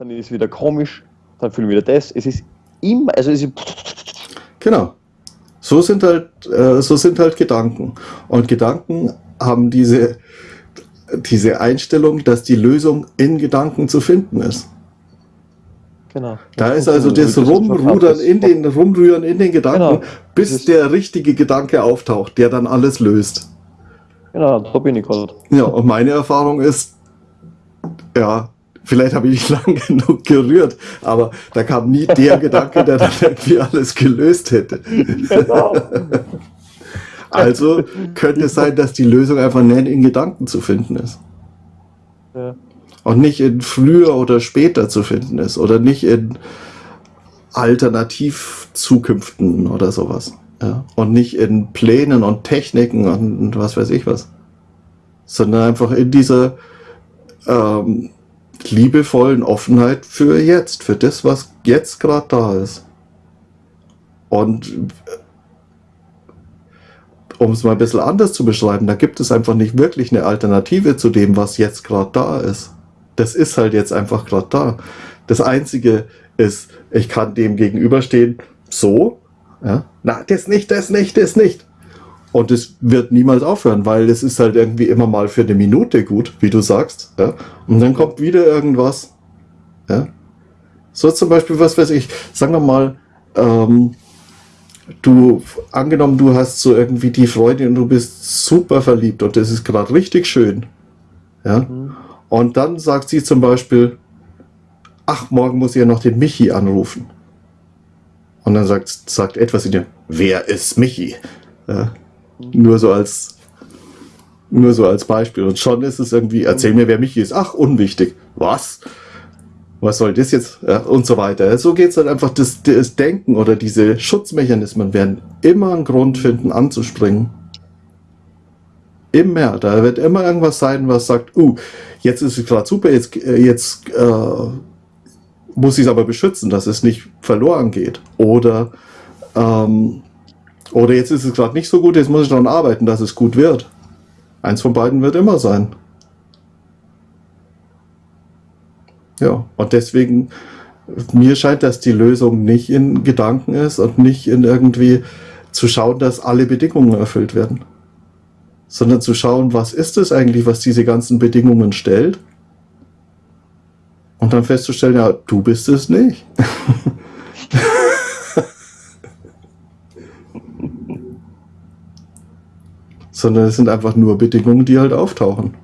dann ist es wieder komisch, dann fühlen wir wieder das. Es ist immer, also es ist. Genau. So sind halt, äh, so sind halt Gedanken. Und Gedanken haben diese, diese Einstellung, dass die Lösung in Gedanken zu finden ist. Genau. Da ist also das Rumrudern in den, Rumrühren in den Gedanken, genau. bis der richtige Gedanke auftaucht, der dann alles löst. Genau, da bin ich gerade. Ja, und meine Erfahrung ist, ja, vielleicht habe ich nicht lang genug gerührt, aber da kam nie der Gedanke, der dann irgendwie alles gelöst hätte. Genau. also könnte es sein, dass die Lösung einfach nicht in Gedanken zu finden ist. Ja und nicht in früher oder später zu finden ist oder nicht in Alternativzukünften oder sowas. Ja? Und nicht in Plänen und Techniken und was weiß ich was. Sondern einfach in dieser ähm, liebevollen Offenheit für jetzt, für das, was jetzt gerade da ist. Und äh, um es mal ein bisschen anders zu beschreiben, da gibt es einfach nicht wirklich eine Alternative zu dem, was jetzt gerade da ist das ist halt jetzt einfach gerade da. Das Einzige ist, ich kann dem gegenüberstehen, so, ja, na, das nicht, das nicht, das nicht. Und es wird niemals aufhören, weil es ist halt irgendwie immer mal für eine Minute gut, wie du sagst. Ja? Und dann kommt wieder irgendwas. Ja? So zum Beispiel, was weiß ich, sagen wir mal, ähm, du, angenommen, du hast so irgendwie die Freude und du bist super verliebt und das ist gerade richtig schön. Ja? Mhm. Und dann sagt sie zum Beispiel, ach, morgen muss ich ja noch den Michi anrufen. Und dann sagt, sagt etwas in dir, wer ist Michi? Ja, nur so als nur so als Beispiel. Und schon ist es irgendwie, erzähl mir, wer Michi ist. Ach, unwichtig. Was? Was soll das jetzt? Ja, und so weiter. So geht es halt einfach, das, das Denken oder diese Schutzmechanismen werden immer einen Grund finden, anzuspringen. Immer. Da wird immer irgendwas sein, was sagt, uh, jetzt ist es gerade super, jetzt, äh, jetzt äh, muss ich es aber beschützen, dass es nicht verloren geht. Oder, ähm, oder jetzt ist es gerade nicht so gut, jetzt muss ich daran arbeiten, dass es gut wird. Eins von beiden wird immer sein. Ja, und deswegen, mir scheint, dass die Lösung nicht in Gedanken ist und nicht in irgendwie zu schauen, dass alle Bedingungen erfüllt werden sondern zu schauen, was ist es eigentlich, was diese ganzen Bedingungen stellt. Und dann festzustellen, ja, du bist es nicht. sondern es sind einfach nur Bedingungen, die halt auftauchen.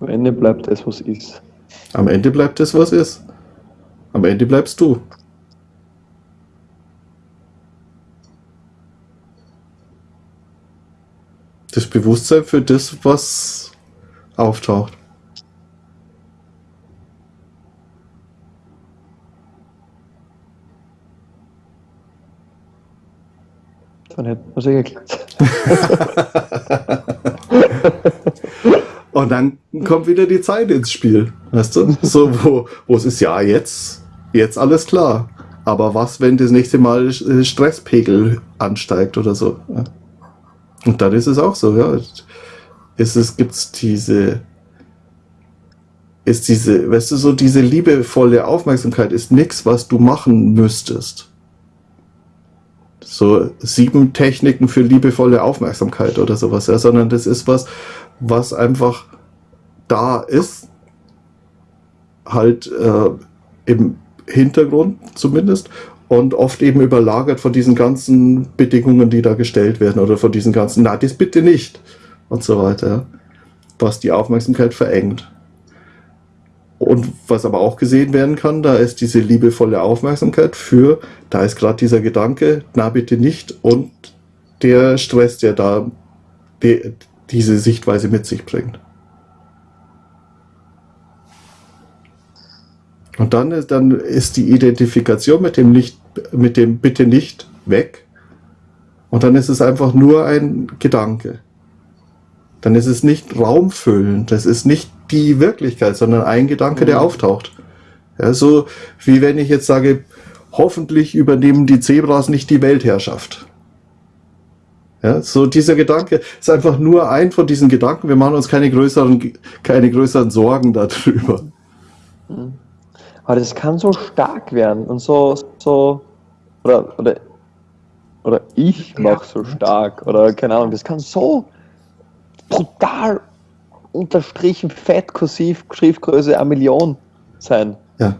Am Ende bleibt das, was ist. Am Ende bleibt das, was ist. Am Ende bleibst du. Das Bewusstsein für das, was auftaucht. Hätten wir es eh geklärt. Und dann kommt wieder die Zeit ins Spiel. Weißt du? So, wo, wo es ist, ja, jetzt, jetzt alles klar. Aber was, wenn das nächste Mal Stresspegel ansteigt oder so? Und dann ist es auch so, ja. Es, gibt's diese, ist diese, weißt du, so diese liebevolle Aufmerksamkeit ist nichts, was du machen müsstest. So sieben Techniken für liebevolle Aufmerksamkeit oder sowas, ja, sondern das ist was, was einfach da ist, halt äh, im Hintergrund zumindest und oft eben überlagert von diesen ganzen Bedingungen, die da gestellt werden oder von diesen ganzen, na, das bitte nicht und so weiter, was die Aufmerksamkeit verengt. Und was aber auch gesehen werden kann, da ist diese liebevolle Aufmerksamkeit für, da ist gerade dieser Gedanke, na bitte nicht und der Stress, der da, der, diese Sichtweise mit sich bringt. Und dann ist, dann ist die Identifikation mit dem nicht, mit dem bitte nicht weg. Und dann ist es einfach nur ein Gedanke. Dann ist es nicht raumfüllend. Das ist nicht die Wirklichkeit, sondern ein Gedanke, der mhm. auftaucht. Ja, so wie wenn ich jetzt sage, hoffentlich übernehmen die Zebras nicht die Weltherrschaft. Ja, so dieser Gedanke ist einfach nur ein von diesen Gedanken. Wir machen uns keine größeren, keine größeren Sorgen darüber. Aber das kann so stark werden und so, so oder, oder, oder ich mache so stark oder keine Ahnung, das kann so brutal unterstrichen, fett, kursiv, Schriftgröße eine Million sein. Ja.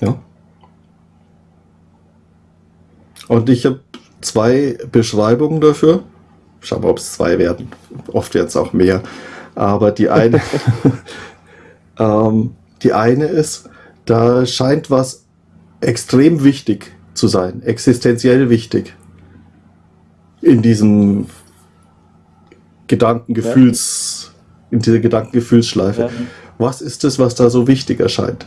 Ja. Und ich habe zwei Beschreibungen dafür. Schauen wir, ob es zwei werden. Oft werden es auch mehr. Aber die eine, ähm, die eine ist, da scheint was extrem wichtig zu sein, existenziell wichtig in diesem Gedankengefühls, ja. in dieser Gedankengefühlsschleife. Ja. Was ist es, was da so wichtig erscheint?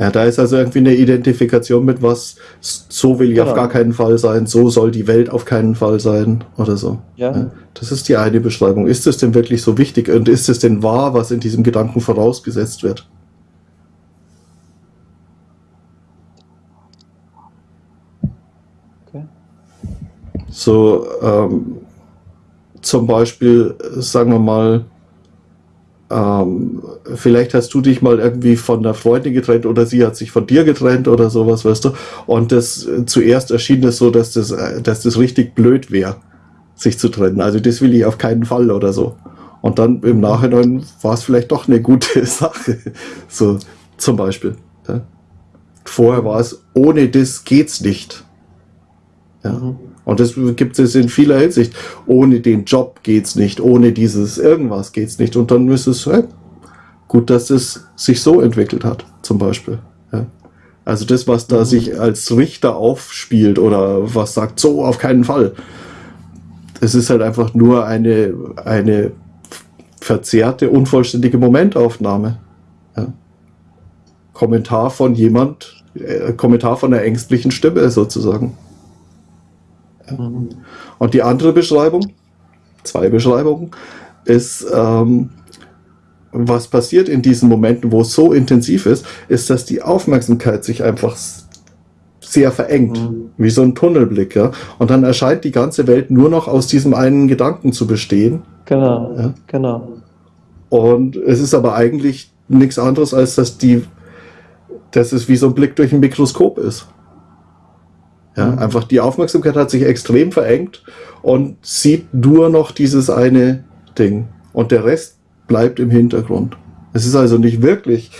Ja, da ist also irgendwie eine Identifikation mit was, so will ich genau. auf gar keinen Fall sein, so soll die Welt auf keinen Fall sein oder so. Ja. ja. Das ist die eine Beschreibung. Ist es denn wirklich so wichtig und ist es denn wahr, was in diesem Gedanken vorausgesetzt wird? So, ähm, zum Beispiel, sagen wir mal, ähm, vielleicht hast du dich mal irgendwie von einer Freundin getrennt oder sie hat sich von dir getrennt oder sowas, weißt du. Und das äh, zuerst erschien es so, dass das, äh, dass das richtig blöd wäre, sich zu trennen. Also das will ich auf keinen Fall oder so. Und dann im Nachhinein war es vielleicht doch eine gute Sache. So zum Beispiel. Ja. Vorher war es, ohne das geht's nicht. Ja. Mhm. Und das gibt es in vieler Hinsicht. Ohne den Job geht's nicht, ohne dieses irgendwas geht's nicht. Und dann ist es hey, gut, dass es sich so entwickelt hat, zum Beispiel. Ja. Also das, was da mhm. sich als Richter aufspielt oder was sagt, so auf keinen Fall. Es ist halt einfach nur eine, eine verzerrte, unvollständige Momentaufnahme. Ja. Kommentar von jemand, äh, Kommentar von einer ängstlichen Stimme sozusagen. Und die andere Beschreibung, zwei Beschreibungen, ist, ähm, was passiert in diesen Momenten, wo es so intensiv ist, ist, dass die Aufmerksamkeit sich einfach sehr verengt, mhm. wie so ein Tunnelblick, ja. Und dann erscheint die ganze Welt nur noch aus diesem einen Gedanken zu bestehen. Genau, ja? genau. Und es ist aber eigentlich nichts anderes, als dass die, dass es wie so ein Blick durch ein Mikroskop ist. Ja, mhm. Einfach die Aufmerksamkeit hat sich extrem verengt und sieht nur noch dieses eine Ding. Und der Rest bleibt im Hintergrund. Es ist also nicht wirklich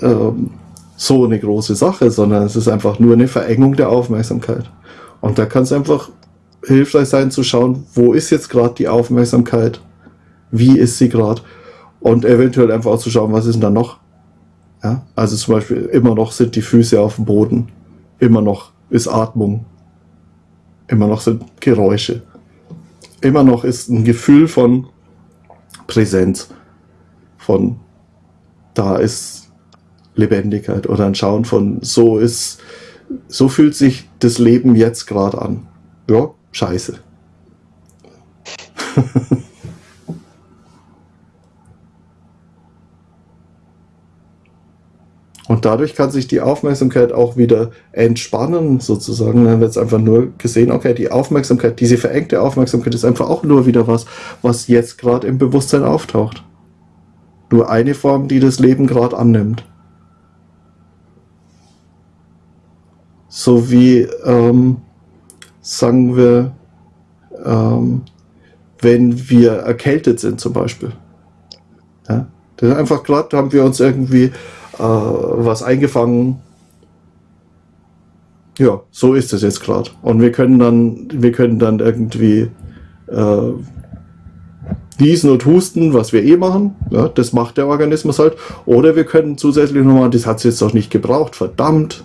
ähm, so eine große Sache, sondern es ist einfach nur eine Verengung der Aufmerksamkeit. Und da kann es einfach hilfreich sein zu schauen, wo ist jetzt gerade die Aufmerksamkeit, wie ist sie gerade und eventuell einfach auch zu schauen, was ist denn da noch. Ja? Also zum Beispiel immer noch sind die Füße auf dem Boden, immer noch ist Atmung. Immer noch sind Geräusche. Immer noch ist ein Gefühl von Präsenz. Von da ist Lebendigkeit oder ein Schauen von so ist, so fühlt sich das Leben jetzt gerade an. Ja, scheiße. Und dadurch kann sich die Aufmerksamkeit auch wieder entspannen, sozusagen. Dann wird es einfach nur gesehen, okay, die Aufmerksamkeit, diese verengte Aufmerksamkeit ist einfach auch nur wieder was, was jetzt gerade im Bewusstsein auftaucht. Nur eine Form, die das Leben gerade annimmt. So wie, ähm, sagen wir, ähm, wenn wir erkältet sind zum Beispiel. Ja? Das ist einfach gerade, haben wir uns irgendwie äh, was eingefangen. Ja, so ist es jetzt gerade. Und wir können dann, wir können dann irgendwie äh, niesen und husten, was wir eh machen. Ja, das macht der Organismus halt. Oder wir können zusätzlich nochmal, das hat es jetzt doch nicht gebraucht, verdammt.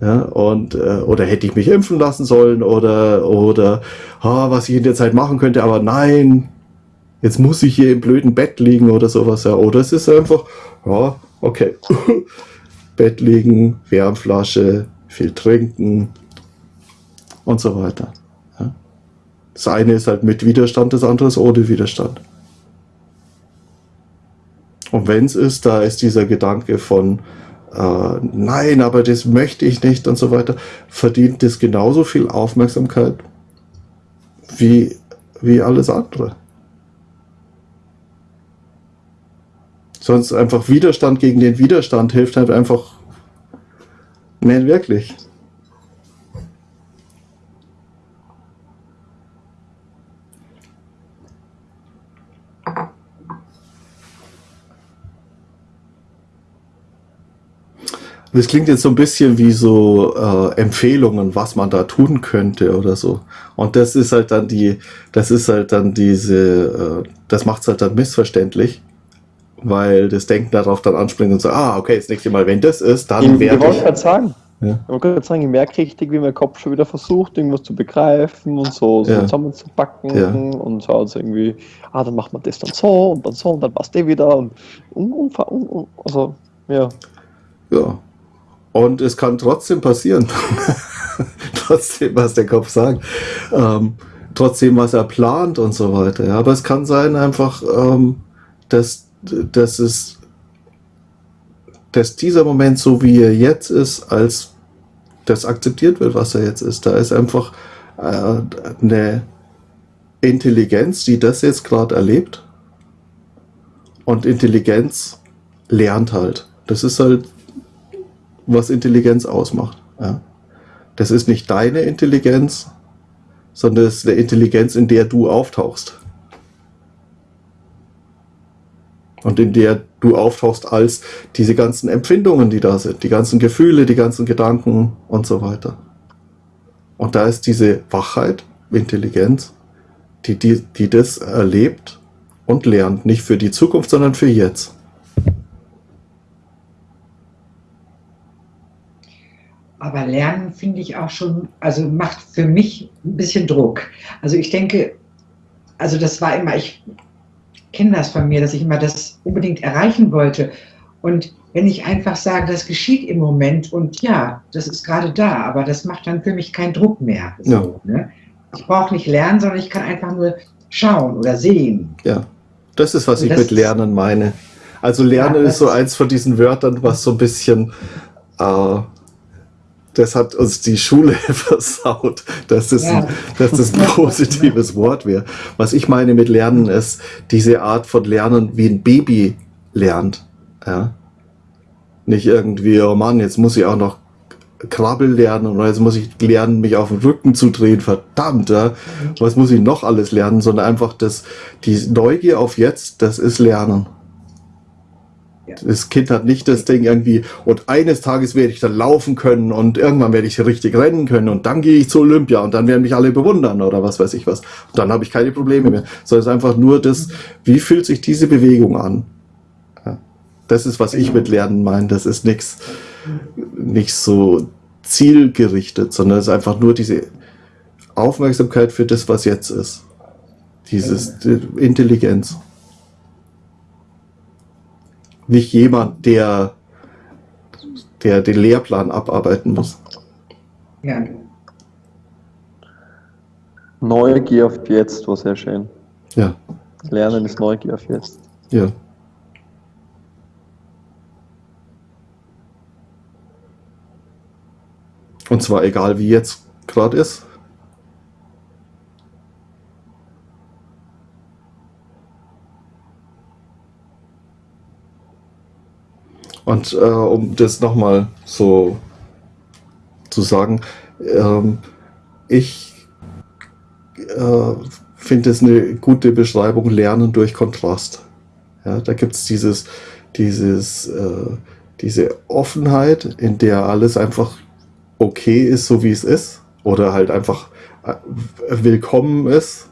Ja, und, äh, oder hätte ich mich impfen lassen sollen oder, oder ah, was ich in der Zeit machen könnte, aber nein, jetzt muss ich hier im blöden Bett liegen oder sowas. Ja. Oder es ist einfach, ja, Okay. Bett liegen, Wärmflasche, viel trinken und so weiter. Ja. Das eine ist halt mit Widerstand, das andere ist ohne Widerstand. Und wenn es ist, da ist dieser Gedanke von, äh, nein, aber das möchte ich nicht und so weiter, verdient das genauso viel Aufmerksamkeit wie, wie alles andere. Sonst einfach Widerstand gegen den Widerstand hilft halt einfach nicht wirklich. Das klingt jetzt so ein bisschen wie so äh, Empfehlungen, was man da tun könnte oder so. Und das ist halt dann die, das ist halt dann diese, äh, das macht es halt dann missverständlich, weil das Denken darauf dann anspringt und so, ah, okay, das nächste Mal, wenn das ist, dann werde ich wollte ich. gerade sagen, Ja. ich wollte gerade sagen, ich merke richtig, wie mein Kopf schon wieder versucht, irgendwas zu begreifen und so, so Ja. zusammenzupacken Ja. und so irgendwie, ah, dann macht man das dann so und dann so und dann passt der wieder und, und, und, und, und also, ja. Ja. Und es kann trotzdem passieren. trotzdem, was der Kopf sagt. Ähm, trotzdem, was er plant und so weiter. Ja. Aber es kann sein einfach, ähm, dass, dass es dass dieser Moment so wie er jetzt ist, als das akzeptiert wird, was er jetzt ist. Da ist einfach äh, eine Intelligenz, die das jetzt gerade erlebt. Und Intelligenz lernt halt. Das ist halt was Intelligenz ausmacht. Ja. Das ist nicht deine Intelligenz, sondern es ist eine Intelligenz, in der du auftauchst. Und in der du auftauchst als diese ganzen Empfindungen, die da sind, die ganzen Gefühle, die ganzen Gedanken und so weiter. Und da ist diese Wachheit, Intelligenz, die, die, die das erlebt und lernt, nicht für die Zukunft, sondern für jetzt. Aber Lernen finde ich auch schon, also macht für mich ein bisschen Druck. Also ich denke, also das war immer, ich kenne das von mir, dass ich immer das unbedingt erreichen wollte. Und wenn ich einfach sage, das geschieht im Moment und ja, das ist gerade da, aber das macht dann für mich keinen Druck mehr. So, ne? Ich brauche nicht lernen, sondern ich kann einfach nur schauen oder sehen. Ja, das ist, was Und ich mit Lernen meine. Also Lernen Ja, ist so eins von diesen Wörtern, was so ein bisschen, äh, das hat uns die Schule versaut, dass das, Ja. ein, dass das ein positives Wort wäre. Was ich meine mit Lernen ist diese Art von Lernen, wie ein Baby lernt. Ja? Nicht irgendwie, oh Mann, jetzt muss ich auch noch Krabbel lernen oder jetzt muss ich lernen, mich auf den Rücken zu drehen, verdammt, ja. Was muss ich noch alles lernen, sondern einfach das, die Neugier auf jetzt, das ist Lernen. Das Kind hat nicht das Ding irgendwie, und eines Tages werde ich dann laufen können und irgendwann werde ich richtig rennen können und dann gehe ich zur Olympia und dann werden mich alle bewundern oder was weiß ich was. Und dann habe ich keine Probleme mehr. Sondern es ist einfach nur das, wie fühlt sich diese Bewegung an? Das ist, was ich mit Lernen meine. Das ist nichts, nicht so zielgerichtet, sondern es ist einfach nur diese Aufmerksamkeit für das, was jetzt ist. Dieses die Intelligenz. Nicht jemand, der, der den Lehrplan abarbeiten muss. Ja, Neugier auf jetzt war sehr schön. Ja, Lernen ist Neugier auf jetzt. ja. Und zwar egal, wie jetzt gerade ist. Und äh, um das nochmal so zu sagen, ähm, ich äh, finde es eine gute Beschreibung, Lernen durch Kontrast. Ja, da gibt es dieses, dieses, äh, diese Offenheit, in der alles einfach okay ist, so wie es ist. Oder halt einfach äh, willkommen ist.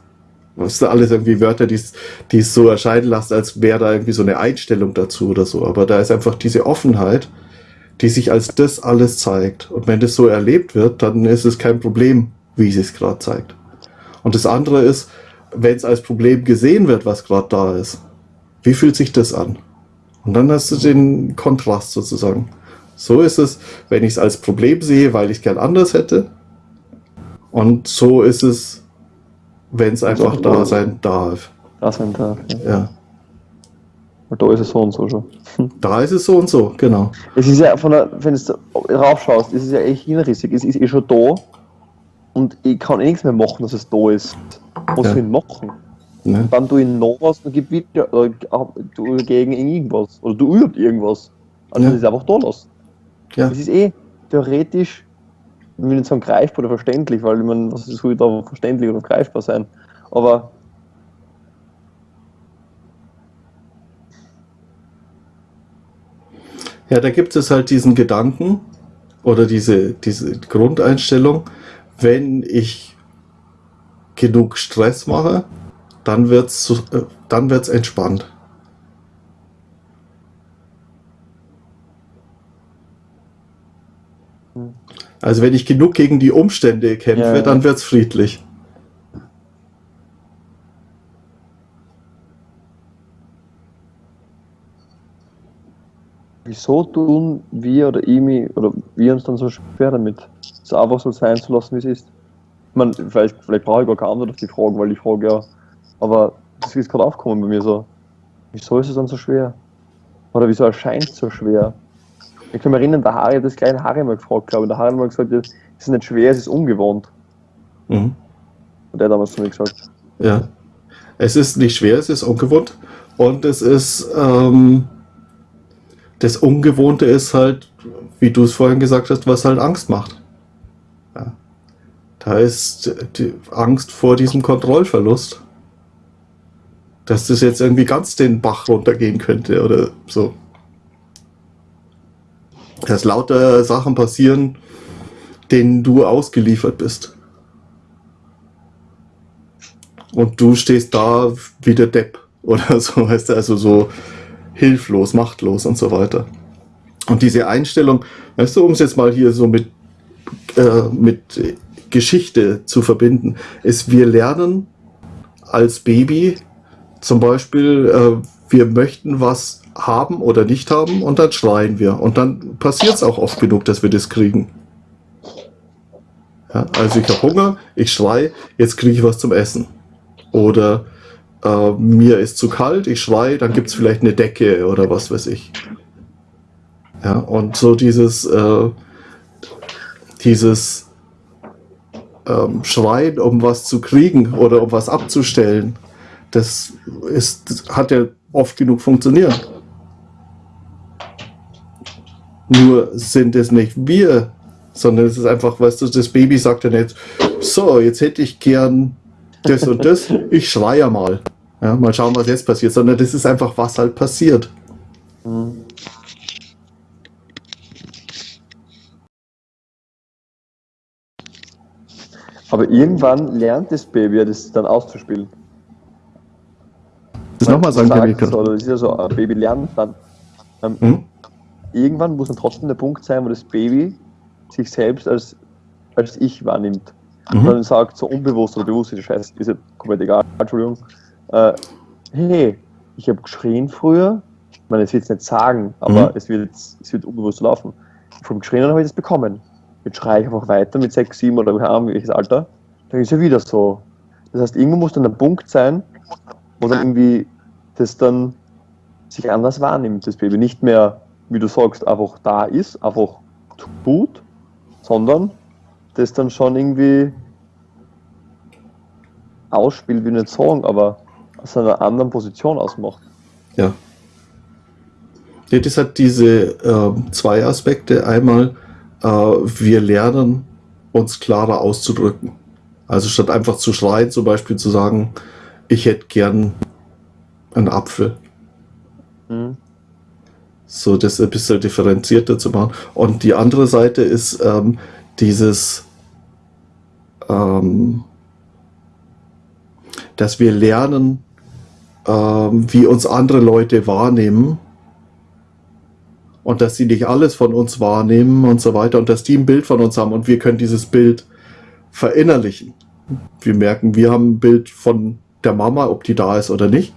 Das sind alles irgendwie Wörter, die es so erscheinen lassen, als wäre da irgendwie so eine Einstellung dazu oder so. Aber da ist einfach diese Offenheit, die sich als das alles zeigt. Und wenn das so erlebt wird, dann ist es kein Problem, wie es sich gerade zeigt. Und das andere ist, wenn es als Problem gesehen wird, was gerade da ist, wie fühlt sich das an? Und dann hast du den Kontrast sozusagen. So ist es, wenn ich es als Problem sehe, weil ich es gern anders hätte. Und so ist es, wenn es einfach da sein darf. Das sind da. Ja. Ja. Da ist es so und so schon. Da ist es so und so, genau. Es ist ja von der, wenn du raufschaust, ist es ja echt hinrissig. Es ist eh schon da und ich kann eh nichts mehr machen, dass es da ist. Was Ja. soll ich machen? Ne? Dann tu ich noch was und gib wieder oder du gegen irgendwas. Oder du übt irgendwas. Also Ja. das ist einfach da lassen. Ja. Es ist eh theoretisch, ich will nicht sagen greifbar oder verständlich, weil ich meine, was soll da verständlich oder greifbar sein? Aber Ja, da gibt es halt diesen Gedanken oder diese, diese Grundeinstellung, wenn ich genug Stress mache, dann wird's so- äh, dann wird's entspannt. Also wenn ich genug gegen die Umstände kämpfe, Ja, ja. dann wird's friedlich. wieso tun wir oder ich mich, oder wir uns dann so schwer damit, es einfach so sein zu lassen, wie es ist? Ich meine, vielleicht, vielleicht brauche ich gar keine Antwort auf die Frage, weil die Frage ja, aber das ist gerade aufgekommen bei mir so. Wieso ist es dann so schwer? Oder wieso erscheint es so schwer? Ich kann mich erinnern, der Harry hat das kleine Harry mal gefragt, glaube ich. Der Harry hat mal gesagt, es ist nicht schwer, es ist ungewohnt. Mhm. Hat er damals zu mir gesagt. Ja. Es ist nicht schwer, es ist ungewohnt. Und es ist, ähm, das Ungewohnte ist halt, wie du es vorhin gesagt hast, was halt Angst macht. Ja. Da ist die Angst vor diesem Kontrollverlust. Dass das jetzt irgendwie ganz den Bach runtergehen könnte oder so. Dass lauter Sachen passieren, denen du ausgeliefert bist. Und du stehst da wie der Depp oder so, weißt du, also so hilflos, machtlos und so weiter. Und diese Einstellung, weißt du, um es jetzt mal hier so mit, äh, mit Geschichte zu verbinden, ist, wir lernen als Baby zum Beispiel, äh, wir möchten was haben oder nicht haben und dann schreien wir. Und dann passiert es auch oft genug, dass wir das kriegen. Ja, also ich habe Hunger, ich schrei, jetzt kriege ich was zum Essen. Oder äh, mir ist zu kalt, ich schrei, dann gibt es vielleicht eine Decke oder was weiß ich. Ja, und so dieses, äh, dieses ähm, Schreien, um was zu kriegen oder um was abzustellen, das, ist, das hat ja oft genug funktioniert. Nur sind es nicht wir, sondern es ist einfach, weißt du, das Baby sagt ja nicht, so, jetzt hätte ich gern das und das, ich schreie mal. Ja, mal schauen, was jetzt passiert, sondern das ist einfach, was halt passiert. Mhm. Aber irgendwann lernt das Baby ja das dann auszuspielen. Das nochmal sagen, es, oder Das ist ja so, ein Baby lernt dann. Ähm, Hm? Irgendwann muss dann trotzdem der Punkt sein, wo das Baby sich selbst als, als Ich wahrnimmt. Und Mhm. dann sagt, so unbewusst oder bewusst, ist Scheiße, ist ja komplett egal, Entschuldigung. Äh, hey, ich habe geschrien früher, ich meine, es wird es nicht sagen, aber Mhm. es, wird, es wird unbewusst laufen. Vom Geschrien habe ich das bekommen. Jetzt schreie ich einfach weiter mit 6, 7 oder keine Ahnung, welches Alter. Dann ist ja wieder so. Das heißt, irgendwo muss dann der Punkt sein, wo dann irgendwie das dann sich anders wahrnimmt, das Baby. Nicht mehr, wie du sagst, einfach da ist, einfach tut, sondern das dann schon irgendwie ausspielt, ich nicht sagen, aber aus einer anderen Position ausmacht. Ja. ja. Das hat diese ähm, zwei Aspekte. Einmal, äh, wir lernen, uns klarer auszudrücken. Also statt einfach zu schreien, zum Beispiel zu sagen, ich hätte gern einen Apfel. Mhm. So das ein bisschen differenzierter zu machen. Und die andere Seite ist ähm, dieses, ähm, dass wir lernen, ähm, wie uns andere Leute wahrnehmen und dass sie nicht alles von uns wahrnehmen und so weiter und dass die ein Bild von uns haben und wir können dieses Bild verinnerlichen. Wir merken, wir haben ein Bild von der Mama, ob die da ist oder nicht.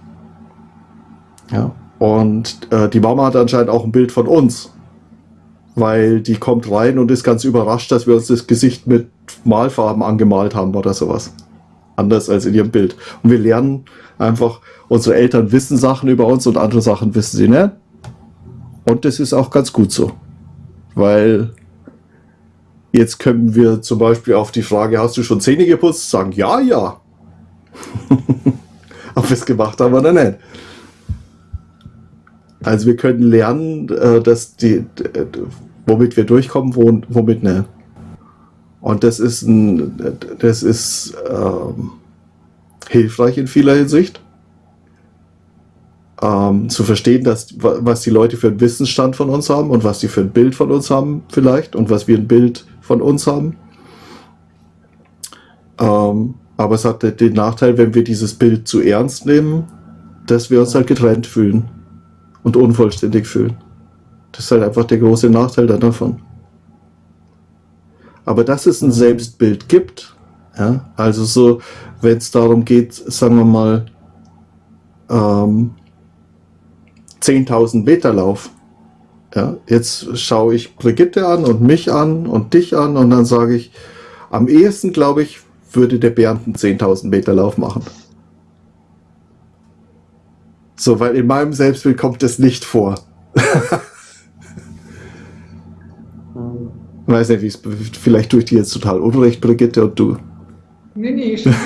Ja. Und äh, die Mama hat anscheinend auch ein Bild von uns. Weil die kommt rein und ist ganz überrascht, dass wir uns das Gesicht mit Malfarben angemalt haben oder sowas. anders als in ihrem Bild. Und wir lernen einfach, unsere Eltern wissen Sachen über uns und andere Sachen wissen sie nicht. Und das ist auch ganz gut so. Weil jetzt können wir zum Beispiel auf die Frage, hast du schon Zähne geputzt? Sagen, ja, ja. Ob wir es gemacht haben oder nicht. Also wir können lernen, äh, dass die, womit wir durchkommen, womit nicht. Und das ist, ein, das ist ähm, hilfreich in vieler Hinsicht. Ähm, zu verstehen, dass, was die Leute für einen Wissensstand von uns haben und was die für ein Bild von uns haben vielleicht und was wir ein Bild von uns haben. Ähm, aber es hat den Nachteil, wenn wir dieses Bild zu ernst nehmen, dass wir uns halt getrennt fühlen und unvollständig fühlen. Das ist halt einfach der große Nachteil davon. Aber dass es ein. Selbstbild gibt, ja, also so, wenn es darum geht, sagen wir mal, ähm, 10.000 Meter Lauf, ja, jetzt schaue ich Brigitte an und mich an und dich an und dann sage ich, am ehesten glaube ich, würde der Bernd einen 10.000 Meter Lauf machen. So, weil in meinem Selbstbild kommt es nicht vor. Weiß nicht, wie es vielleicht tue ich dir jetzt total unrecht, Brigitte, und du. Nee, nee, ich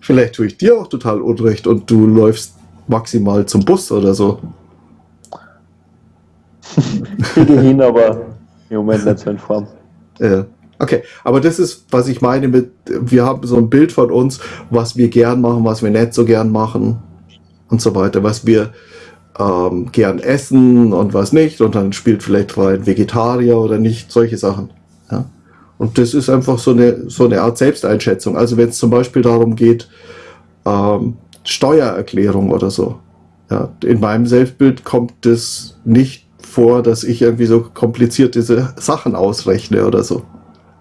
Vielleicht tue ich dir auch total unrecht und du läufst maximal zum Bus oder so. Ich gehe hin, aber im Moment nicht so in Form. Ja. Okay, aber das ist, was ich meine mit, wir haben so ein Bild von uns, was wir gern machen, was wir nicht so gern machen und so weiter, was wir ähm, gern essen und was nicht und dann spielt vielleicht rein Vegetarier oder nicht, solche Sachen. Ja? Und das ist einfach so eine, so eine Art Selbsteinschätzung. Also wenn es zum Beispiel darum geht, ähm, Steuererklärung oder so. Ja, in meinem Selbstbild kommt es nicht vor, dass ich irgendwie so komplizierte Sachen ausrechne oder so.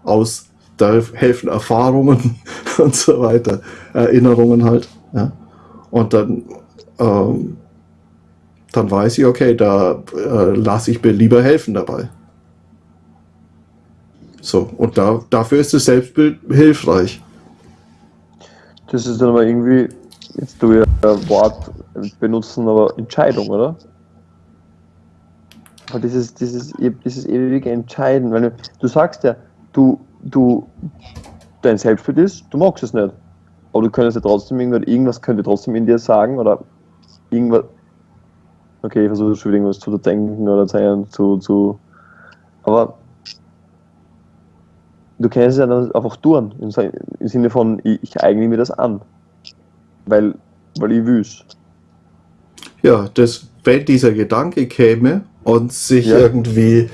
Aus, da helfen Erfahrungen und so weiter, Erinnerungen halt. Ja. Und dann ähm, dann weiß ich, okay, da äh, lasse ich mir lieber helfen dabei. So, und da, dafür ist das Selbstbild hilfreich. Das ist dann aber irgendwie, jetzt du ja Wort benutzen, aber Entscheidung, oder? Aber dieses, dieses, dieses ewige Entscheiden, weil du sagst ja, du, du, dein Selbstbild ist, du magst es nicht. Aber du könntest ja trotzdem irgendwas, irgendwas könnte trotzdem in dir sagen oder irgendwas, okay, ich versuche schon irgendwas zu denken oder zu, zu. Aber du kannst es ja dann einfach tun, im Sinne von, ich, ich eigne mir das an. Weil, weil ich will Ja, das, wenn dieser Gedanke käme und sich ja. irgendwie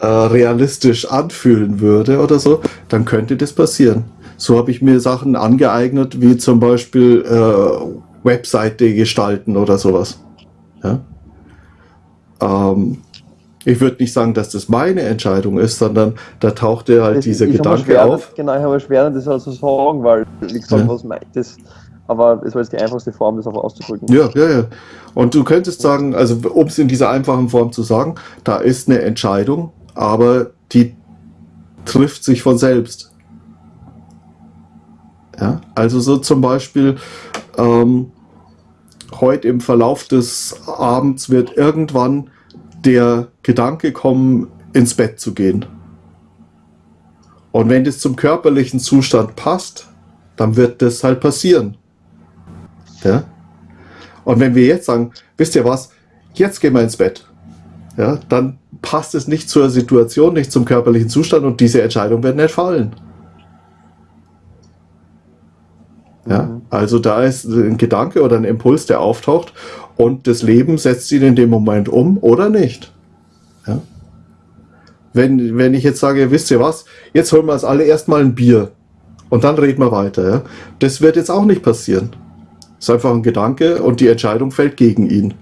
äh, realistisch anfühlen würde oder so, dann könnte das passieren. So habe ich mir Sachen angeeignet, wie zum Beispiel äh, Webseite gestalten oder sowas. Ja? Ähm, ich würde nicht sagen, dass das meine Entscheidung ist, sondern da tauchte halt das, dieser Gedanke schwer, auf. Genau, ich habe schwer, das also sagen, weil ich sage, ja. was meint das? Aber es war jetzt die einfachste Form, das auch auszudrücken. Ja, ja, ja. Und du könntest sagen, also um es in dieser einfachen Form zu sagen, da ist eine Entscheidung, aber die trifft sich von selbst. Ja, also so zum Beispiel, ähm, heute im Verlauf des Abends wird irgendwann der Gedanke kommen, ins Bett zu gehen. Und wenn das zum körperlichen Zustand passt, dann wird das halt passieren. Ja? Und wenn wir jetzt sagen, wisst ihr was, jetzt gehen wir ins Bett, ja, dann passt es nicht zur Situation, nicht zum körperlichen Zustand und diese Entscheidung wird nicht fallen. Ja, mhm. also da ist ein Gedanke oder ein Impuls, der auftaucht und das Leben setzt ihn in dem Moment um oder nicht. Ja? Wenn, wenn ich jetzt sage, wisst ihr was, jetzt holen wir uns alle erstmal ein Bier und dann reden wir weiter. Ja? Das wird jetzt auch nicht passieren. Es ist einfach ein Gedanke und die Entscheidung fällt gegen ihn,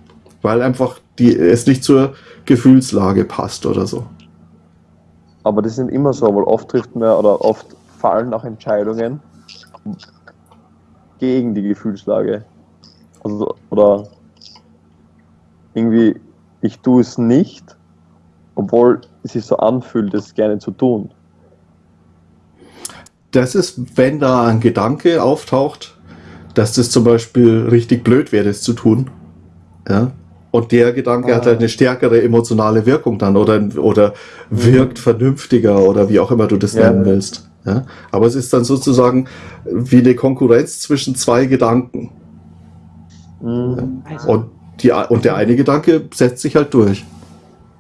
weil einfach die, es nicht zur Gefühlslage passt oder so. Aber das ist nicht immer so, weil oft trifft man oder oft fallen auch Entscheidungen gegen die Gefühlslage. Also, oder irgendwie, ich tue es nicht, obwohl es sich so anfühlt, es gerne zu tun. das ist, wenn da ein Gedanke auftaucht, dass das zum Beispiel richtig blöd wäre, das zu tun. Ja. Und der Gedanke Ah. hat halt eine stärkere emotionale Wirkung dann oder, oder wirkt vernünftiger oder wie auch immer du das Ja. nennen willst. Ja. Aber es ist dann sozusagen wie eine Konkurrenz zwischen zwei Gedanken. Mhm. Also, Und, die, und der eine Gedanke setzt sich halt durch.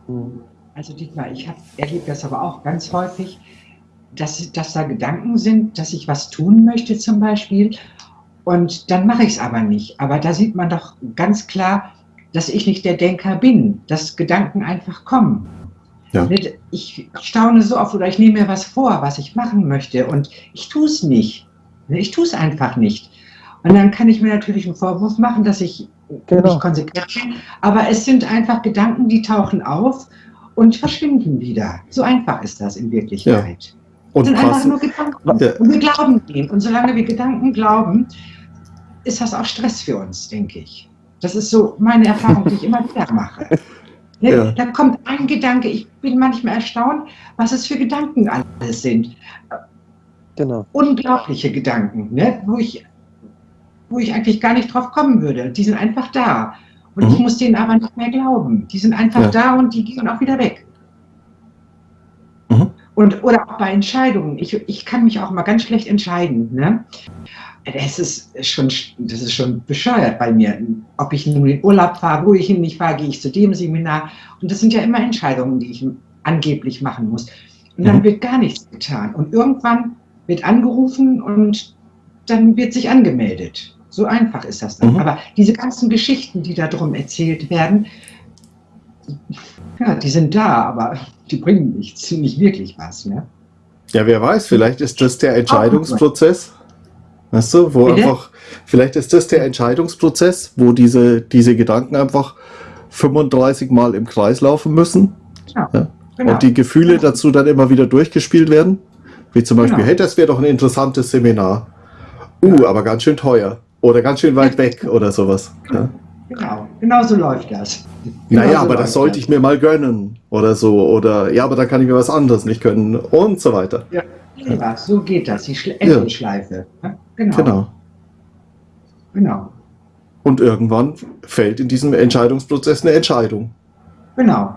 Mhm. also Dietmar, ich erlebe das aber auch ganz häufig, dass, dass da Gedanken sind, dass ich was tun möchte zum Beispiel und dann mache ich es aber nicht. Aber da sieht man doch ganz klar, dass ich nicht der Denker bin, dass Gedanken einfach kommen. Ja. Ich staune so oft oder ich nehme mir was vor, was ich machen möchte und ich tue es nicht. Ich tue es einfach nicht. Und dann kann ich mir natürlich einen Vorwurf machen, dass ich Genau. nicht konsequent bin. Aber es sind einfach Gedanken, die tauchen auf und verschwinden wieder. So einfach ist das in Wirklichkeit. Und Es sind einfach nur Gedanken. Ja. Und wir glauben denen. Und solange wir Gedanken glauben, ist das auch Stress für uns, denke ich. Das ist so meine Erfahrung, die ich immer wieder mache. Ne? Ja. Da kommt ein Gedanke, ich bin manchmal erstaunt, was es für Gedanken alles sind. Genau. Unglaubliche Gedanken, ne? wo, ich, wo ich eigentlich gar nicht drauf kommen würde. Die sind einfach da. Und Mhm. ich muss denen aber nicht mehr glauben. Die sind einfach Ja. da und die gehen auch wieder weg. Und, oder auch bei Entscheidungen. Ich, ich kann mich auch mal ganz schlecht entscheiden. Ne? Das, ist schon, das ist schon bescheuert bei mir. Ob ich nun in Urlaub fahre, wo ich hin nicht fahre, gehe ich zu dem Seminar. Und das sind ja immer Entscheidungen, die ich angeblich machen muss. Und dann Mhm. wird gar nichts getan. Und irgendwann wird angerufen und dann wird sich angemeldet. So einfach ist das dann. Mhm. Aber diese ganzen Geschichten, die da drum erzählt werden, ja, die sind da, aber die bringen nichts, nicht wirklich was. Ne? Ja, wer weiß, vielleicht ist das der Entscheidungsprozess. Weißt du, wo Bitte? einfach, vielleicht ist das der Entscheidungsprozess, wo diese, diese Gedanken einfach 35 Mal im Kreis laufen müssen Ja, Ja. genau. und die Gefühle dazu dann immer wieder durchgespielt werden. Wie zum Beispiel, Genau. hey, das wäre doch ein interessantes Seminar. Uh, aber ganz schön teuer. Oder ganz schön weit weg oder sowas. Ja. Genau, genau so läuft das. Genau Naja, so aber das sollte ich mir mal gönnen. Oder so. Oder ja, aber dann kann ich mir was anderes nicht gönnen. Und so weiter. Ja, so geht das, die Schle. Ja, genau. Genau. Genau. Und irgendwann fällt in diesem Entscheidungsprozess eine Entscheidung. Genau.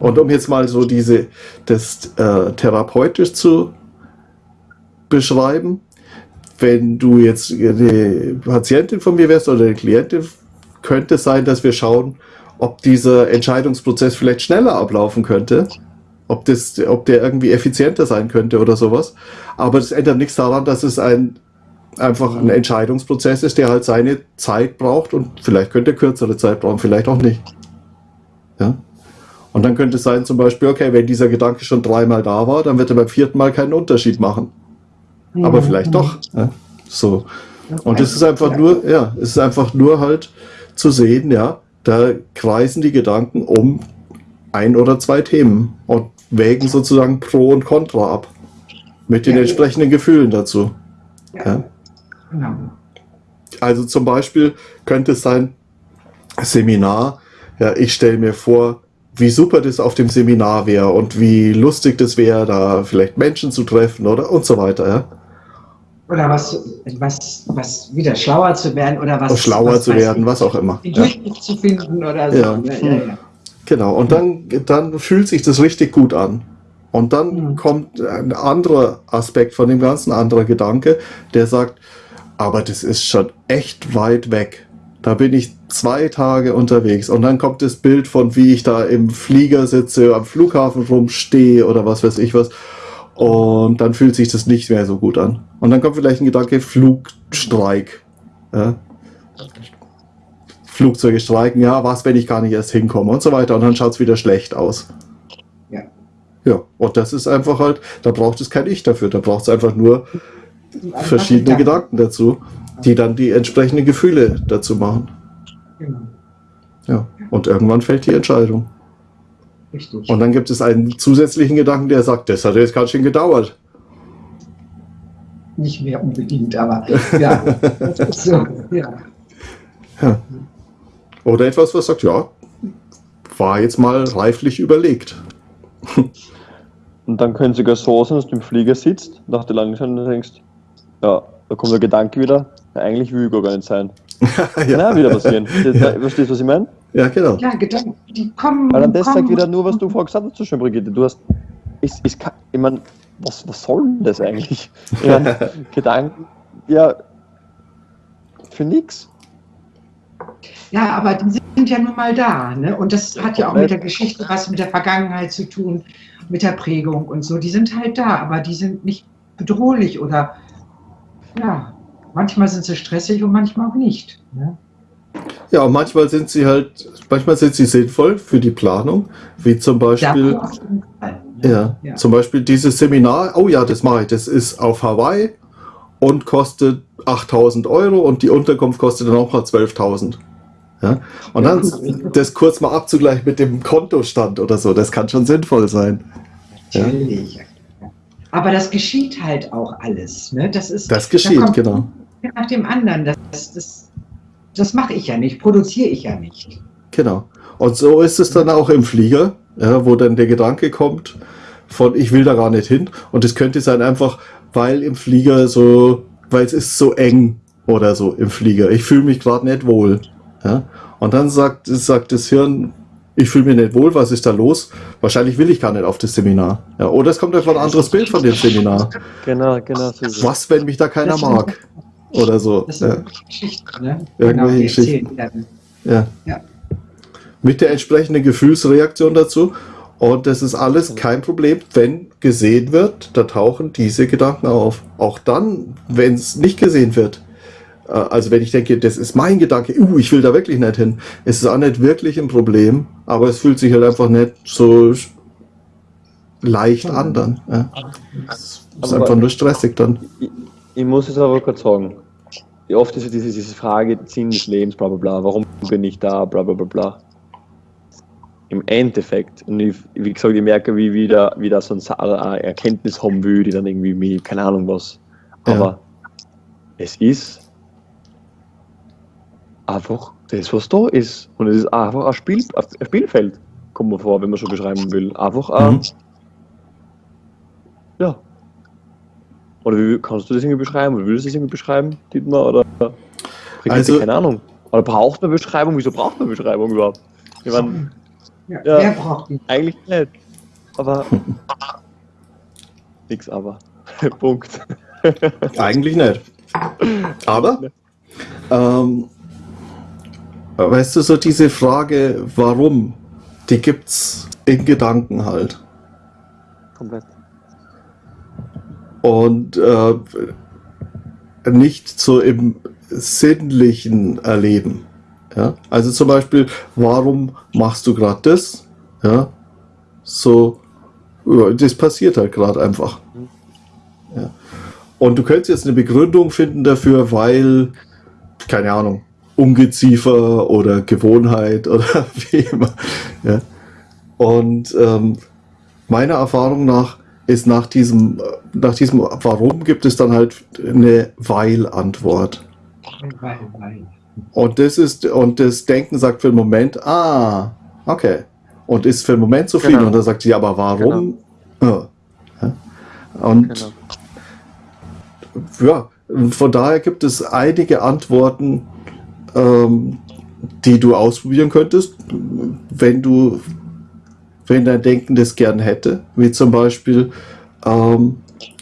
Und um jetzt mal so diese, das äh, therapeutisch zu beschreiben, wenn du jetzt eine Patientin von mir wärst oder eine Klientin, könnte es sein, dass wir schauen, ob dieser Entscheidungsprozess vielleicht schneller ablaufen könnte, ob, das, ob der irgendwie effizienter sein könnte oder sowas. Aber das ändert nichts daran, dass es ein, einfach ein Entscheidungsprozess ist, der halt seine Zeit braucht und vielleicht könnte er kürzere Zeit brauchen, vielleicht auch nicht. Ja? Und dann könnte es sein zum Beispiel, okay, wenn dieser Gedanke schon dreimal da war, dann wird er beim vierten Mal keinen Unterschied machen. Aber vielleicht doch. Ja? So. Und es ist einfach nur, ja, es ist einfach nur halt zu sehen, ja, da kreisen die Gedanken um ein oder zwei Themen und wägen sozusagen Pro und Contra ab. Mit den entsprechenden Gefühlen dazu. Ja. Ja. Genau. Also zum Beispiel könnte es sein, Seminar, ja, ich stelle mir vor, wie super das auf dem Seminar wäre und wie lustig das wäre, da vielleicht Menschen zu treffen oder und so weiter, ja. Oder was, was, was wieder schlauer zu werden oder was. Und schlauer was zu werden, ich, was auch immer. Den Ja. Zu finden oder so. Ja. Ja, ja, ja. Genau, und dann, dann fühlt sich das richtig gut an. Und dann Mhm. kommt ein anderer Aspekt von dem Ganzen, ein anderer Gedanke, der sagt, aber das ist schon echt weit weg. Da bin ich zwei Tage unterwegs und dann kommt das Bild von, wie ich da im Flieger sitze, am Flughafen rumstehe oder was weiß ich was. Und dann fühlt sich das nicht mehr so gut an. Und dann kommt vielleicht ein Gedanke, Flugstreik. Ja? Flugzeuge streiken, ja, was, wenn ich gar nicht erst hinkomme und so weiter. Und dann schaut es wieder schlecht aus. Ja. Ja, und das ist einfach halt, da braucht es kein Ich dafür, da braucht es einfach nur Einfach verschiedene Gedanken dazu, die dann die entsprechenden Gefühle dazu machen. Genau. Ja, und irgendwann fällt die Entscheidung. Richtig. Und dann gibt es einen zusätzlichen Gedanken, der sagt, das hat jetzt ganz schön gedauert. Nicht mehr unbedingt, aber ja, so. Ja. Ja. Oder etwas, was sagt, ja, war jetzt mal reiflich überlegt. Und dann können sogar so sein, dass du im Flieger sitzt, nach der langen Zeit und denkst, ja, da kommt der Gedanke wieder, ja, eigentlich will ich gar nicht sein. ja. Auch wieder passieren. Das, verstehst du, was ich meine? Ja, genau. Ja, Gedanken, die kommen. Weil dann das kommen sagt wieder nur, was du vorher gesagt hast, so schön, Brigitte. Du hast, ist, ist, ka- ich meine, was, was soll denn das eigentlich? Ich mein, Gedanken, ja, für nix. Ja, aber die sind ja nun mal da. Ne? Und das hat ja auch mit der Geschichte was mit der Vergangenheit zu tun, mit der Prägung und so. Die sind halt da, aber die sind nicht bedrohlich oder ja, manchmal sind sie stressig und manchmal auch nicht. Ne? Ja, und manchmal sind sie halt, manchmal sind sie sinnvoll für die Planung, wie zum Beispiel, ja, Ja. zum Beispiel dieses Seminar, oh ja, das mache ich, das ist auf Hawaii und kostet 8000 Euro und die Unterkunft kostet dann auch mal 12.000. Ja? Und dann das kurz mal abzugleichen mit dem Kontostand oder so, das kann schon sinnvoll sein. Ja. Natürlich. Aber das geschieht halt auch alles. Ne? Das ist Das geschieht, da genau. Nach dem anderen. Das, das, das mache ich ja nicht, produziere ich ja nicht. Genau. Und so ist es dann auch im Flieger, ja, wo dann der Gedanke kommt von, ich will da gar nicht hin. Und es könnte sein einfach, weil im Flieger so, weil es ist so eng oder so im Flieger. Ich fühle mich gerade nicht wohl. Ja. Und dann sagt, sagt das Hirn, ich fühle mich nicht wohl, was ist da los? Wahrscheinlich will ich gar nicht auf das Seminar. Ja, oder es kommt einfach ein anderes Bild von dem Seminar. Genau, genau so. Was, wenn mich da keiner mag? Oder so. Das sind Ja. Geschichten. Ne? Irgendwelche die Geschichten. Ja. Ja. Mit der entsprechenden Gefühlsreaktion dazu. Und das ist alles kein Problem, wenn gesehen wird, da tauchen diese Gedanken auf. Auch dann, wenn es nicht gesehen wird. Äh, Also wenn ich denke, das ist mein Gedanke, uh, ich will da wirklich nicht hin, ist es auch nicht wirklich ein Problem, aber es fühlt sich halt einfach nicht so leicht an dann. Ja. Es ist einfach nur stressig dann. Ich, muss es aber kurz sagen. Wie oft ist ja diese, diese Frage, Sinn des Lebens, bla bla bla, warum bin ich da, bla bla bla bla. Im Endeffekt, und ich, wie gesagt, ich merke, wie wieder, wieder so ein Sa- eine Erkenntnis haben will, die dann irgendwie, mir, keine Ahnung was. Ja. Aber es ist einfach das, was da ist. Und es ist einfach ein, Spiel, ein Spielfeld, kommt man vor, wenn man so beschreiben will. Einfach ein, Mhm. ja. Oder wie kannst du das irgendwie beschreiben? Oder willst du das irgendwie beschreiben, Dietmar? Oder Also- keine Ahnung. Oder braucht man Beschreibung? Wieso braucht man Beschreibung überhaupt? Ich meine, Ja, Ja. Wer braucht die? eigentlich nicht. Aber. Nix aber. Punkt. Eigentlich nicht. Aber, ähm, weißt du, so diese Frage, warum, die gibt's in Gedanken halt. Komplett. Und äh, nicht so im sinnlichen Erleben. Ja? Also zum Beispiel, warum machst du gerade das? Ja? So, das passiert halt gerade einfach. Ja. Und du könntest jetzt eine Begründung finden dafür, weil, keine Ahnung, Ungeziefer oder Gewohnheit oder wie immer. Ja. Und ähm, meiner Erfahrung nach ist nach diesem, äh, nach diesem Warum gibt es dann halt eine Weil-Antwort. Weil, weil. Und das ist, und das Denken sagt für den Moment, ah, okay. Und ist für den Moment zufrieden. Genau. Und dann sagt sie, aber warum? Ja. Ja. Und Genau. ja, von daher gibt es einige Antworten, ähm, die du ausprobieren könntest, wenn du, wenn dein Denken das gern hätte, wie zum Beispiel, ähm,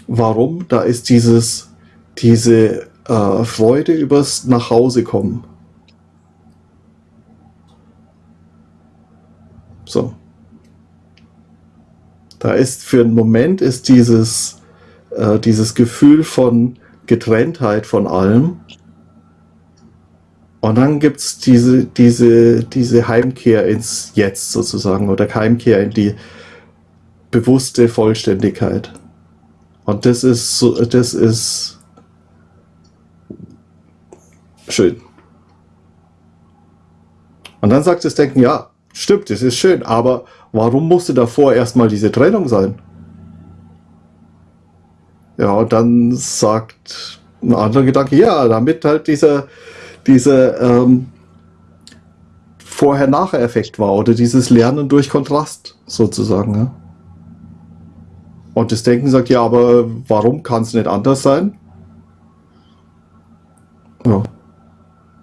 warum? Da ist dieses, diese äh, Freude übers Nachhause kommen. So. Da ist für einen Moment ist dieses, äh, dieses Gefühl von Getrenntheit von allem. Und dann gibt es diese, diese, diese Heimkehr ins Jetzt sozusagen oder Heimkehr in die bewusste Vollständigkeit. Und das ist so, das ist schön. Und dann sagt das Denken, ja, stimmt, das ist schön, aber warum musste davor erstmal diese Trennung sein? Ja, und dann sagt ein anderer Gedanke, ja, damit halt dieser, dieser ähm, Vorher-Nachher-Effekt war oder dieses Lernen durch Kontrast sozusagen. Ja? Und das Denken sagt, ja, aber warum kann es nicht anders sein? Ja.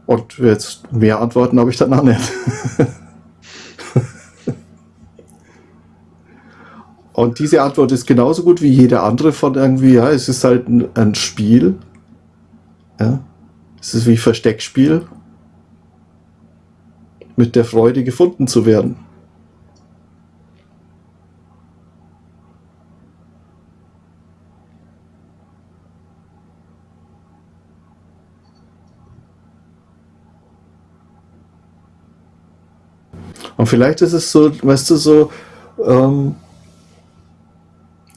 Und jetzt mehr Antworten habe ich dann auch nicht. Und diese Antwort ist genauso gut wie jede andere von irgendwie, ja, es ist halt ein, ein Spiel. Ja. Es ist wie Versteckspiel. Mit der Freude gefunden zu werden. Und vielleicht ist es so, weißt du, so, ähm,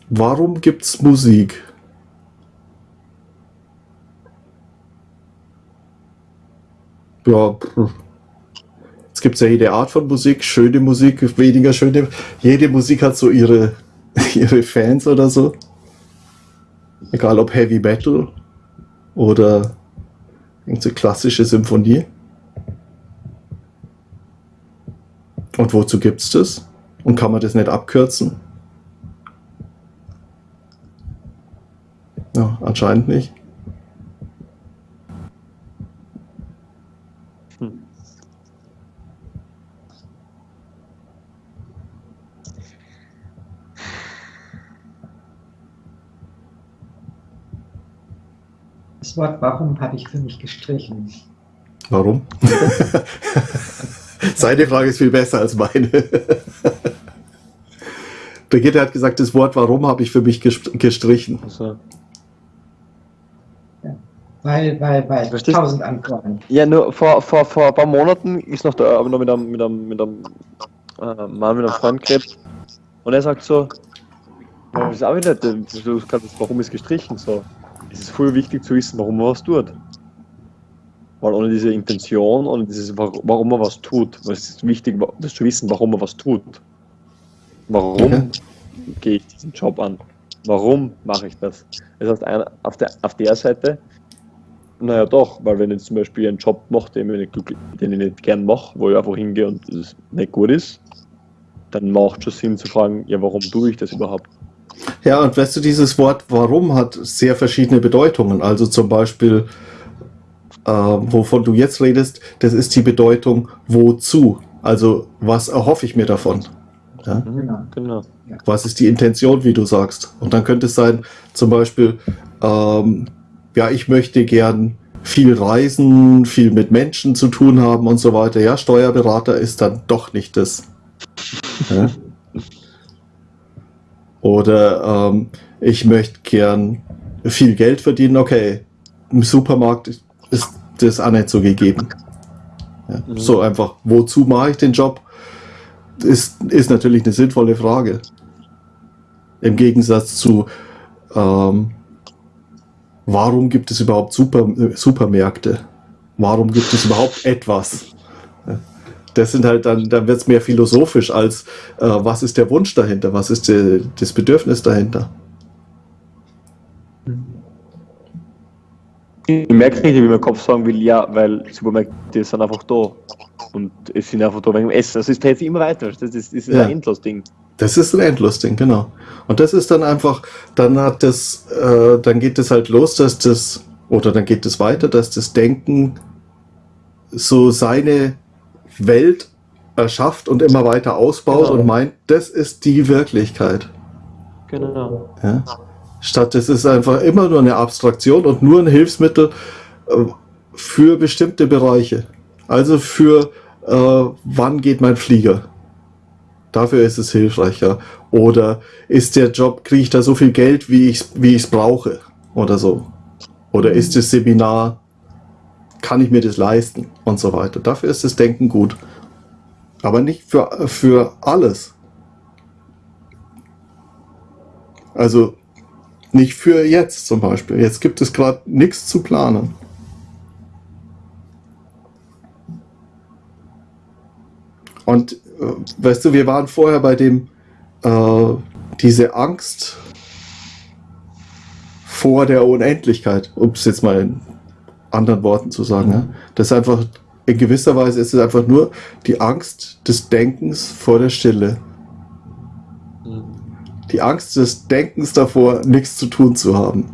warum gibt es Musik? Ja, es gibt ja jede Art von Musik, schöne Musik, weniger schöne. Jede Musik hat so ihre, ihre Fans oder so. Egal ob Heavy Metal oder irgendeine klassische Symphonie. Und wozu gibt es das? Und kann man das nicht abkürzen? Ja, anscheinend nicht. Das Wort warum habe ich für mich gestrichen. Warum? Seine Frage ist viel besser als meine. Brigitte hat gesagt, das Wort warum habe ich für mich gestrichen. Also, Weil, weil, weil, Verstehst- tausend Antworten. ja, nur vor, vor, vor ein paar Monaten ist noch da, aber noch mit einem, mit einem, mit einem äh, Mann, mit einem Freund geredet. Und er sagt so, ja, das ist auch wieder, warum ist gestrichen? So, es ist voll wichtig zu wissen, warum man was tut. Weil ohne diese Intention, ohne dieses, wa- warum man was tut, es ist wichtig, das zu wissen, warum man was tut. Warum Okay. gehe ich diesen Job an? Warum mache ich das? Das heißt, einer- auf der, auf der Seite, naja doch, weil wenn ich zum Beispiel einen Job mache, den ich nicht, den ich nicht gern mache, wo ich einfach hingehe und es nicht gut ist, dann macht schon Sinn zu fragen, ja, warum tue ich das überhaupt? Ja, und weißt du, dieses Wort warum hat sehr verschiedene Bedeutungen. Also zum Beispiel, äh, wovon du jetzt redest, das ist die Bedeutung wozu. Also was erhoffe ich mir davon? Ja? Genau. genau. Was ist die Intention, wie du sagst? Und dann könnte es sein, zum Beispiel, ähm, ja, ich möchte gern viel reisen, viel mit Menschen zu tun haben und so weiter. Ja, Steuerberater ist dann doch nicht das. Ja? Oder ähm, ich möchte gern viel Geld verdienen. Okay, im Supermarkt ist das auch nicht so gegeben. Ja, Mhm. So einfach, wozu mache ich den Job? Ist, ist natürlich eine sinnvolle Frage. Im Gegensatz zu, ähm, warum gibt es überhaupt Super, Supermärkte? Warum gibt es überhaupt etwas? Das sind halt dann, dann wird es mehr philosophisch als, äh, was ist der Wunsch dahinter? Was ist der, das Bedürfnis dahinter? Ich merke richtig, wie mein Kopf sagen will, ja, weil Supermärkte sind einfach da. Und es sind einfach da wegen dem Essen. Also es dreht sich immer weiter. Das ist, das ist Ja. ein endlos Ding. Das ist ein Endlosding, genau. Und das ist dann einfach, dann hat das, äh, dann geht es halt los, dass das, oder dann geht es weiter, dass das Denken so seine Welt erschafft und immer weiter ausbaut Genau. und meint, das ist die Wirklichkeit. Genau. Ja? Statt es ist einfach immer nur eine Abstraktion und nur ein Hilfsmittel äh, für bestimmte Bereiche. Also für äh, wann geht mein Flieger? Dafür ist es hilfreicher. Oder ist der Job, kriege ich da so viel Geld, wie ich es wie ich's brauche? Oder so. Oder ist das Seminar, kann ich mir das leisten? Und so weiter. Dafür ist das Denken gut. Aber nicht für, für alles. Also nicht für jetzt zum Beispiel. Jetzt gibt es gerade nichts zu planen. Und äh, weißt du, wir waren vorher bei dem, äh, diese Angst vor der Unendlichkeit, um es jetzt mal in anderen Worten zu sagen. Ja? Das ist einfach, in gewisser Weise ist es einfach nur die Angst des Denkens vor der Stille. Mhm. Die Angst des Denkens davor, nichts zu tun zu haben.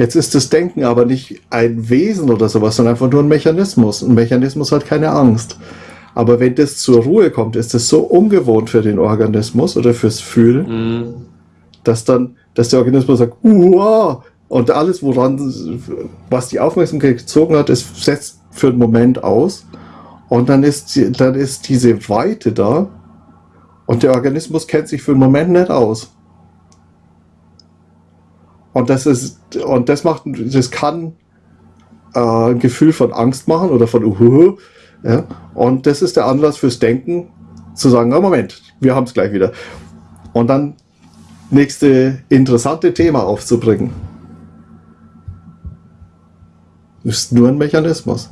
Jetzt ist das Denken aber nicht ein Wesen oder sowas, sondern einfach nur ein Mechanismus. Ein Mechanismus hat keine Angst. Aber wenn das zur Ruhe kommt, ist das so ungewohnt für den Organismus oder fürs Fühlen, Mhm. dass dann, dass der Organismus sagt, Uah! und alles, woran, was die Aufmerksamkeit gezogen hat, ist setzt für einen Moment aus. Und dann ist, dann ist diese Weite da. Und der Organismus kennt sich für einen Moment nicht aus. Und das ist, und das macht, das kann äh, ein Gefühl von Angst machen oder von Uhuhu. Ja? Und das ist der Anlass fürs Denken, zu sagen, oh Moment, wir haben es gleich wieder. Und dann nächste interessante Thema aufzubringen. Ist nur ein Mechanismus.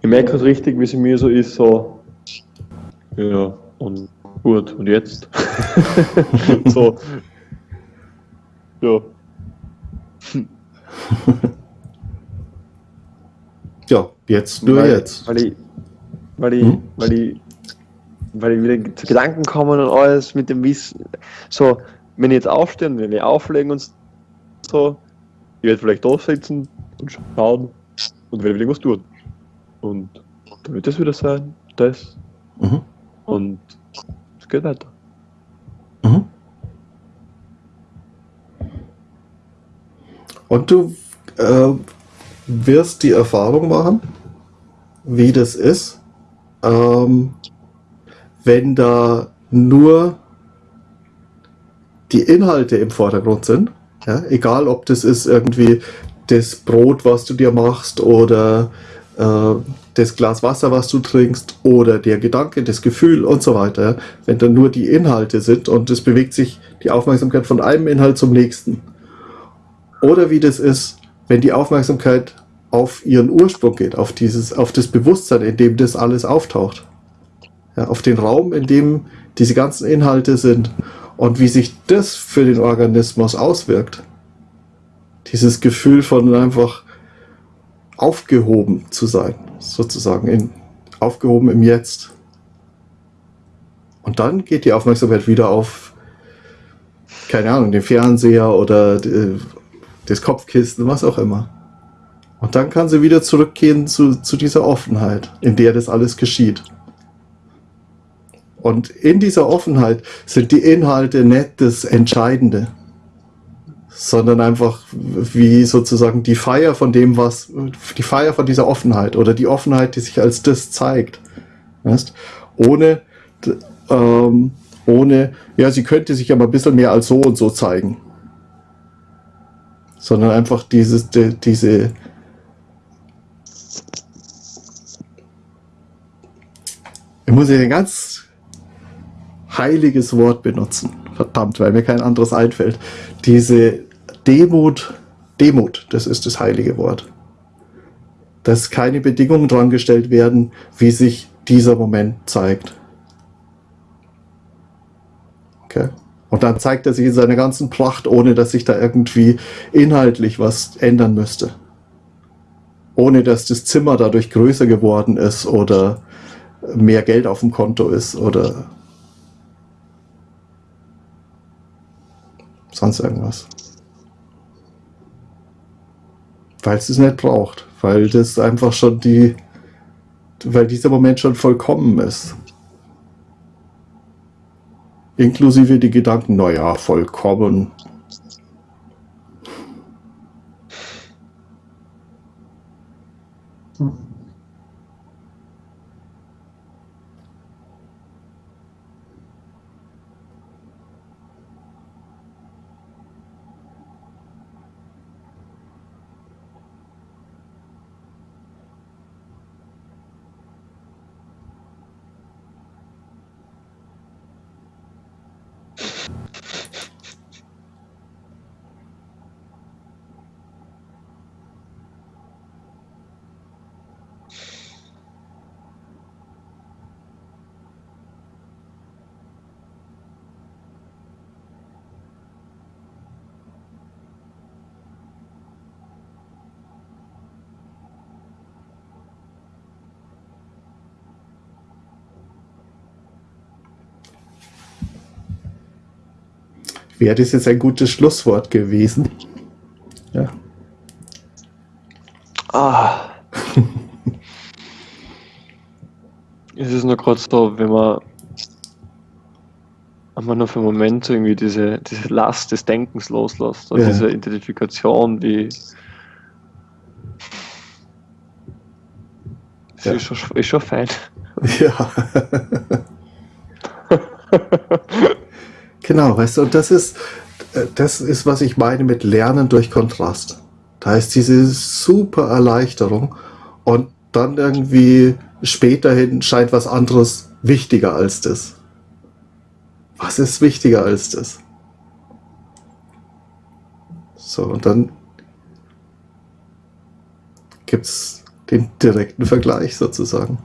Ich merke es richtig, wie es mir so ist, so, ja, und gut, und jetzt? so, ja, Ja, jetzt, nur weil, jetzt. Weil ich, weil ich, Hm? weil ich, weil ich wieder zu Gedanken kommen und alles mit dem Wissen, so, wenn ich jetzt aufstehe und wenn wir auflegen und so, ich werde vielleicht da sitzen und schauen und werde wieder irgendwas tun. Und dann wird das wieder sein, das, Mhm. und es geht weiter. Mhm. Und du äh, wirst die Erfahrung machen, wie das ist, ähm, wenn da nur die Inhalte im Vordergrund sind. Ja? Egal, ob das ist irgendwie das Brot, was du dir machst oder das Glas Wasser, was du trinkst oder der Gedanke, das Gefühl und so weiter. Wenn da nur die Inhalte sind und es bewegt sich die Aufmerksamkeit von einem Inhalt zum nächsten. Oder wie das ist, wenn die Aufmerksamkeit auf ihren Ursprung geht, auf, dieses, auf das Bewusstsein, in dem das alles auftaucht. Ja, auf den Raum, in dem diese ganzen Inhalte sind und wie sich das für den Organismus auswirkt. Dieses Gefühl von einfach aufgehoben zu sein, sozusagen, in, aufgehoben im Jetzt. Und dann geht die Aufmerksamkeit wieder auf, keine Ahnung, den Fernseher oder äh, das Kopfkissen, was auch immer. Und dann kann sie wieder zurückgehen zu, zu dieser Offenheit, in der das alles geschieht. Und in dieser Offenheit sind die Inhalte nicht das Entscheidende, sondern einfach wie sozusagen die Feier von dem, was, die Feier von dieser Offenheit oder die Offenheit, die sich als das zeigt. Weißt? Ohne, ähm, ohne, ja, sie könnte sich aber ein bisschen mehr als so und so zeigen. Sondern einfach dieses, die, diese, ich muss hier ein ganz heiliges Wort benutzen. Verdammt, weil mir kein anderes einfällt. Diese Demut, Demut, das ist das heilige Wort. Dass keine Bedingungen dran gestellt werden, wie sich dieser Moment zeigt. Okay. Und dann zeigt er sich in seiner ganzen Pracht, ohne dass sich da irgendwie inhaltlich was ändern müsste. Ohne dass das Zimmer dadurch größer geworden ist oder mehr Geld auf dem Konto ist oder sonst irgendwas. Weil es es nicht braucht, weil das einfach schon die, weil dieser Moment schon vollkommen ist. Inklusive die Gedanken, naja, vollkommen. Wäre das jetzt ein gutes Schlusswort gewesen. Ja. Ah. es ist nur gerade so, wenn man einmal nur für einen Moment irgendwie diese, diese Last des Denkens loslässt, oder Ja. diese Identifikation, wie. Das Ja. ist, schon, ist schon fein. Ja. genau, weißt du, und das ist, äh, das ist, was ich meine mit Lernen durch Kontrast. Da ist diese super Erleichterung und dann irgendwie späterhin scheint was anderes wichtiger als das. Was ist wichtiger als das? So, und dann gibt es den direkten Vergleich sozusagen.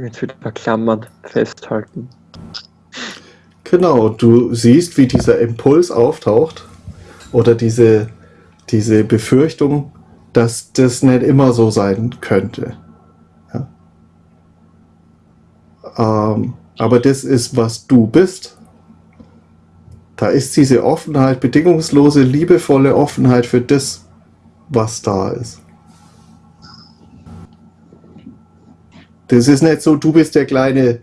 Jetzt wieder verklammern, festhalten. Genau, du siehst, wie dieser Impuls auftaucht oder diese, diese Befürchtung, dass das nicht immer so sein könnte. Ja. Ähm, aber das ist, was du bist. Da ist diese Offenheit, bedingungslose, liebevolle Offenheit für das, was da ist. Das ist nicht so, du bist der kleine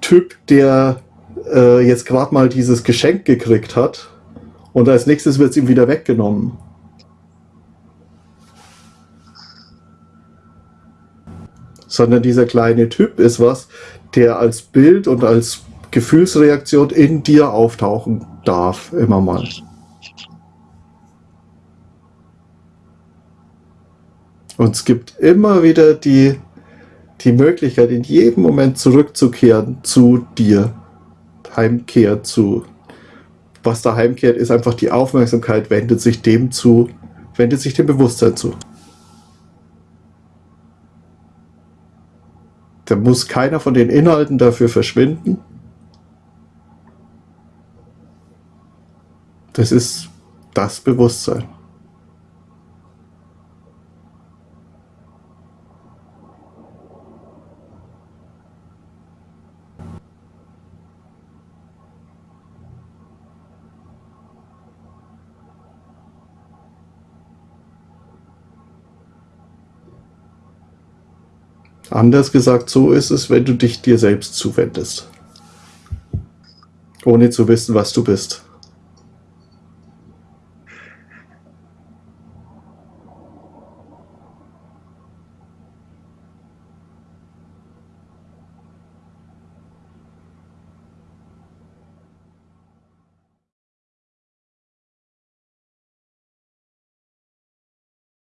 Typ, der äh, jetzt gerade mal dieses Geschenk gekriegt hat und als nächstes wird es ihm wieder weggenommen. Sondern dieser kleine Typ ist was, der als Bild und als Gefühlsreaktion in dir auftauchen darf, immer mal. Und es gibt immer wieder die, die Möglichkeit, in jedem Moment zurückzukehren zu dir. Heimkehr zu. Was da heimkehrt, ist einfach die Aufmerksamkeit, wendet sich dem zu, wendet sich dem Bewusstsein zu. Da muss keiner von den Inhalten dafür verschwinden. Das ist das Bewusstsein. Anders gesagt, so ist es, wenn du dich dir selbst zuwendest. Ohne zu wissen, was du bist.